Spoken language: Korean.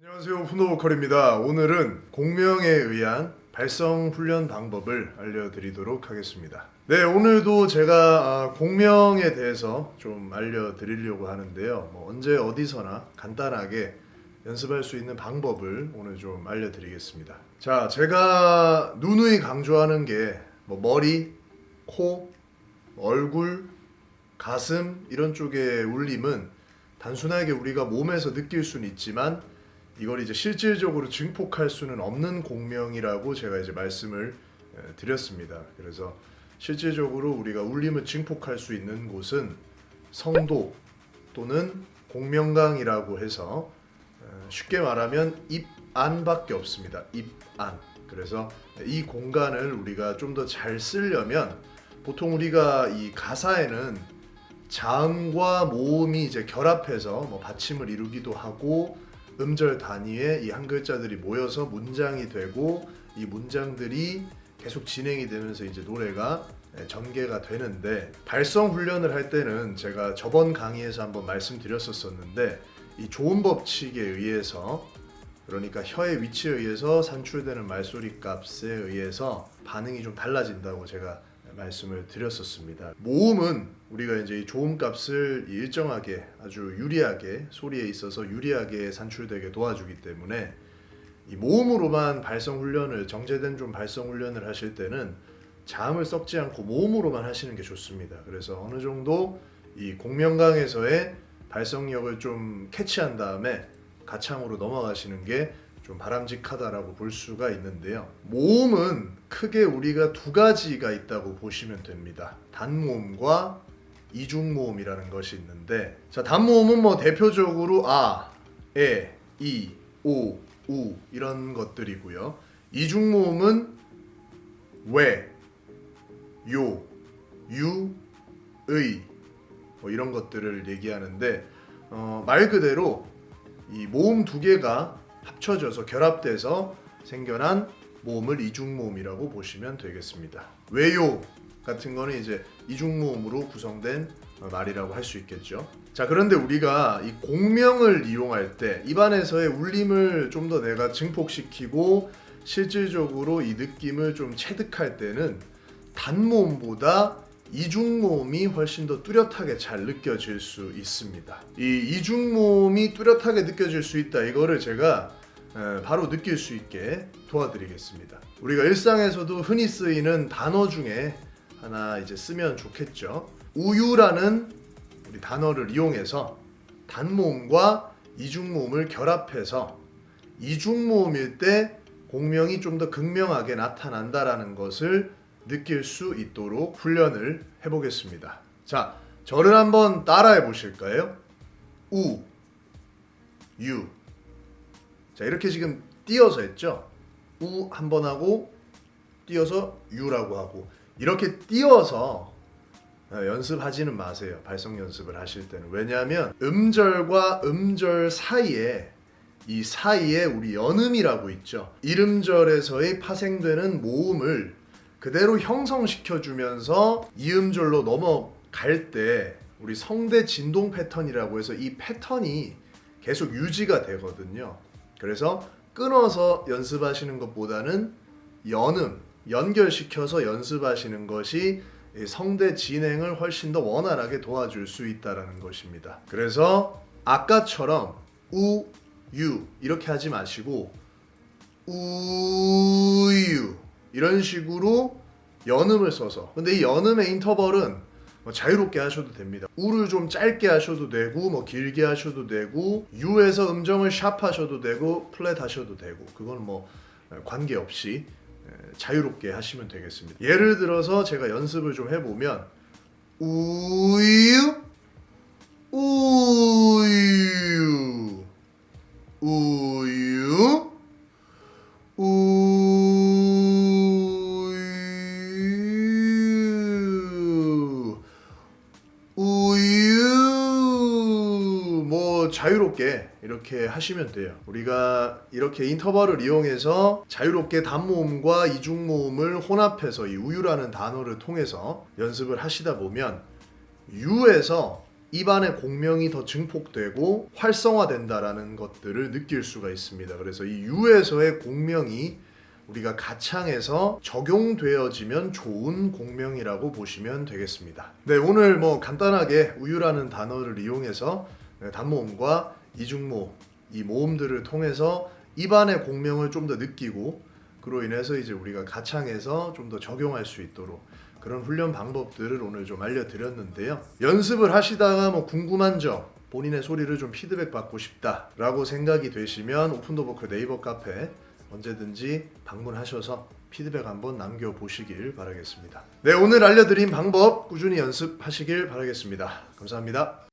안녕하세요 훈노보컬입니다. 오늘은 공명에 의한 발성 훈련 방법을 알려드리도록 하겠습니다. 네 오늘도 제가 아, 공명에 대해서 좀 알려드리려고 하는데요. 뭐 언제 어디서나 간단하게 연습할 수 있는 방법을 오늘 좀 알려드리겠습니다. 자 제가 누누이 강조하는 게 뭐 머리, 코, 얼굴, 가슴 이런 쪽의 울림은 단순하게 우리가 몸에서 느낄 수는 있지만 이걸 이제 실질적으로 증폭할 수는 없는 공명이라고 제가 이제 말씀을 에, 드렸습니다. 그래서 실질적으로 우리가 울림을 증폭할 수 있는 곳은 성도 또는 공명강이라고 해서 에, 쉽게 말하면 입 안밖에 없습니다. 입 안. 그래서 이 공간을 우리가 좀 더 잘 쓰려면 보통 우리가 이 가사에는 자음과 모음이 이제 결합해서 뭐 받침을 이루기도 하고 음절 단위에 이한 글자들이 모여서 문장이 되고 이 문장들이 계속 진행이 되면서 이제 노래가 예, 전개가 되는데 발성 훈련을 할 때는 제가 저번 강의에서 한번 말씀드렸었었는데 이 좋은 법칙에 의해서 그러니까 혀의 위치에 의해서 산출되는 말소리 값에 의해서 반응이 좀 달라진다고 제가 말씀을 드렸었습니다. 모음은 우리가 이제 이 조음 값을 일정하게 아주 유리하게 소리에 있어서 유리하게 산출되게 도와주기 때문에 이 모음으로만 발성 훈련을 정제된 좀 발성 훈련을 하실 때는 자음을 섞지 않고 모음으로만 하시는 게 좋습니다. 그래서 어느 정도 이 공명강에서의 발성력을 좀 캐치한 다음에 가창으로 넘어가시는 게 좀 바람직하다라고 볼 수가 있는데요. 모음은 크게 우리가 두 가지가 있다고 보시면 됩니다. 단모음과 이중모음이라는 것이 있는데 자 단모음은 뭐 대표적으로 아, 에, 이, 오, 우 이런 것들이고요. 이중모음은 왜, 요, 유, 의 뭐 이런 것들을 얘기하는데 어, 말 그대로 이 모음 두 개가 합쳐져서 결합돼서 생겨난 모음을 이중모음이라고 보시면 되겠습니다. 왜요 같은 거는 이제 이중모음으로 구성된 말이라고 할 수 있겠죠. 자 그런데 우리가 이 공명을 이용할 때 입안에서의 울림을 좀 더 내가 증폭시키고 실질적으로 이 느낌을 좀 체득할 때는 단모음보다 이중모음이 훨씬 더 뚜렷하게 잘 느껴질 수 있습니다. 이 이중모음이 뚜렷하게 느껴질 수 있다 이거를 제가 에, 바로 느낄 수 있게 도와드리겠습니다. 우리가 일상에서도 흔히 쓰이는 단어 중에 하나 이제 쓰면 좋겠죠. 우유라는 우리 단어를 이용해서 단모음과 이중모음을 결합해서 이중모음일 때 공명이 좀 더 극명하게 나타난다라는 것을 느낄 수 있도록 훈련을 해보겠습니다. 자, 저를 한번 따라해 보실까요? 우, 유. 자, 이렇게 지금 띄어서 했죠? 우 한번 하고 띄어서 유라고 하고 이렇게 띄어서 어, 연습하지는 마세요. 발성 연습을 하실 때는. 왜냐하면 음절과 음절 사이에 이 사이에 우리 연음이라고 있죠. 이름절에서의 파생되는 모음을 그대로 형성시켜 주면서 이음절로 넘어갈 때 우리 성대 진동 패턴이라고 해서 이 패턴이 계속 유지가 되거든요. 그래서 끊어서 연습하시는 것보다는 연음, 연결시켜서 연습하시는 것이 이 성대 진행을 훨씬 더 원활하게 도와줄 수 있다는 것입니다. 그래서 아까처럼 우, 유 이렇게 하지 마시고 우유 이런 식으로 연음을 써서. 근데 이 연음의 인터벌은 뭐 자유롭게 하셔도 됩니다. 우를 좀 짧게 하셔도 되고 뭐 길게 하셔도 되고 유에서 음정을 샵 하셔도 되고 플랫 하셔도 되고 그건 뭐 관계없이 자유롭게 하시면 되겠습니다. 예를 들어서 제가 연습을 좀 해보면 우유 우유 자유롭게 이렇게 하시면 돼요 우리가 이렇게 인터벌을 이용해서 자유롭게 단모음과 이중모음을 혼합해서 이 우유라는 단어를 통해서 연습을 하시다 보면 유에서 입안의 공명이 더 증폭되고 활성화된다라는 것들을 느낄 수가 있습니다. 그래서 이 유에서의 공명이 우리가 가창에서 적용되어지면 좋은 공명이라고 보시면 되겠습니다. 네, 오늘 뭐 간단하게 우유라는 단어를 이용해서 네, 단모음과 이중모 이 모음들을 통해서 입안의 공명을 좀 더 느끼고 그로 인해서 이제 우리가 가창에서 좀 더 적용할 수 있도록 그런 훈련 방법들을 오늘 좀 알려드렸는데요. 연습을 하시다가 뭐 궁금한 점, 본인의 소리를 좀 피드백 받고 싶다 라고 생각이 되시면 오픈더버크 네이버 카페 언제든지 방문하셔서 피드백 한번 남겨보시길 바라겠습니다. 네, 오늘 알려드린 방법 꾸준히 연습하시길 바라겠습니다. 감사합니다.